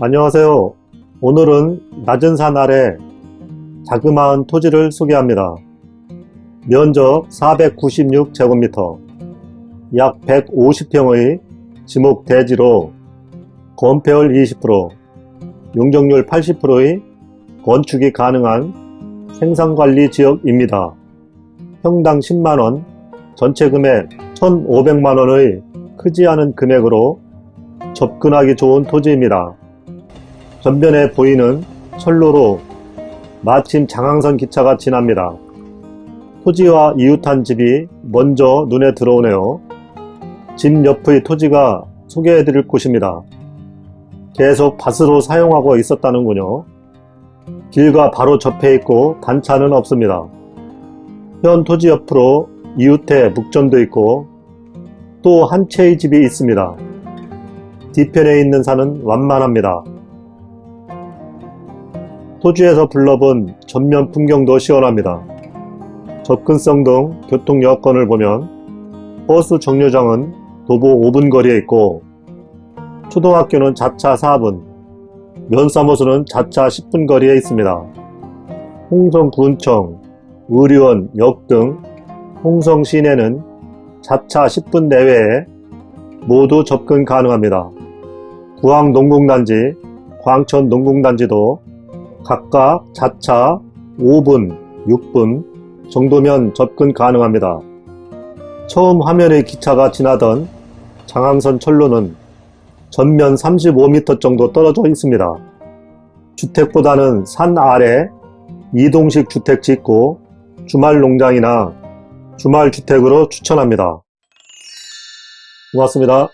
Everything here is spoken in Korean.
안녕하세요. 오늘은 낮은 산 아래 자그마한 토지를 소개합니다. 면적 496제곱미터, 약 150평의 지목 대지로 건폐율 20%, 용적률 80%의 건축이 가능한 생산관리 지역입니다. 평당 10만원, 전체 금액 1,500만원의 크지 않은 금액으로 접근하기 좋은 토지입니다. 전변에 보이는 철로로 마침 장항선 기차가 지납니다. 토지와 이웃한 집이 먼저 눈에 들어오네요. 집 옆의 토지가 소개해드릴 곳입니다. 계속 밭으로 사용하고 있었다는군요. 길과 바로 접해 있고 단차는 없습니다. 현 토지 옆으로 이웃해 묵전도 있고 또 한 채의 집이 있습니다. 뒤편에 있는 산은 완만합니다. 토지에서 불러본 전면 풍경도 시원합니다. 접근성 등 교통 여건을 보면 버스 정류장은 도보 5분 거리에 있고 초등학교는 자차 4분, 면사무소는 자차 10분 거리에 있습니다. 홍성군청, 의료원, 역 등 홍성 시내는 자차 10분 내외에 모두 접근 가능합니다. 구항 농공단지, 광천 농공단지도 각각 자차 5분, 6분 정도면 접근 가능합니다. 처음 화면에 기차가 지나던 장항선 철로는 전면 35m 정도 떨어져 있습니다. 주택보다는 산 아래 이동식 주택 짓고 주말 농장이나 주말 주택으로 추천합니다. 고맙습니다.